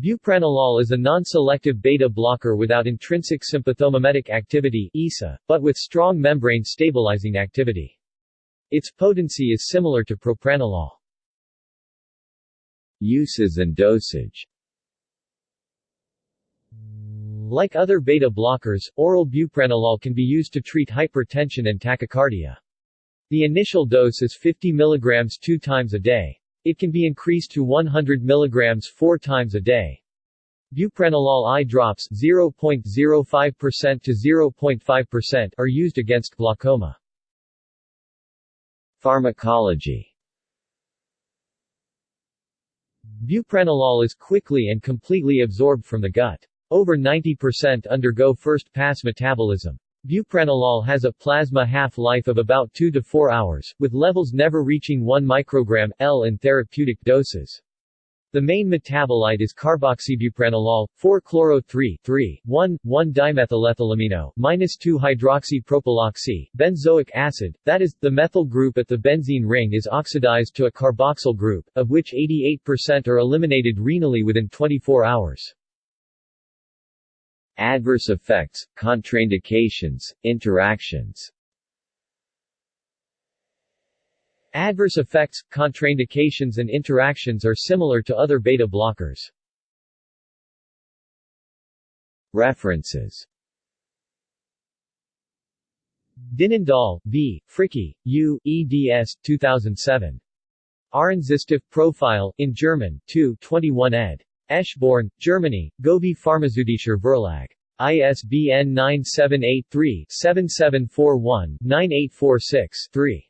Bupranolol is a non-selective beta blocker without intrinsic sympathomimetic activity (ISA, but with strong membrane stabilizing activity. Its potency is similar to propranolol. Uses and dosage Like other beta blockers, oral bupranolol can be used to treat hypertension and tachycardia. The initial dose is 50 mg two times a day. It can be increased to 100 mg four times a day. Bupranolol eye drops 0.05% to 0.5% are used against glaucoma. Pharmacology Bupranolol is quickly and completely absorbed from the gut. Over 90% undergo first-pass metabolism. Bupranolol has a plasma half-life of about 2 to 4 hours, with levels never reaching 1 microgram L in therapeutic doses. The main metabolite is carboxybupranolol, 4-chloro-3-3-1-1-dimethylethylamino minus 2-hydroxypropyloxy, benzoic acid, that is, the methyl group at the benzene ring is oxidized to a carboxyl group, of which 88% are eliminated renally within 24 hours. Adverse effects, contraindications, interactions Adverse effects, contraindications and interactions are similar to other beta blockers. References Dinnendahl, V., Fricke, U., eds. 2007. Ahrensystem Profile, in German, 2 21 ed. Eschborn, Germany, Govi Pharmazeutischer Verlag. ISBN 9783-7741-9846-3.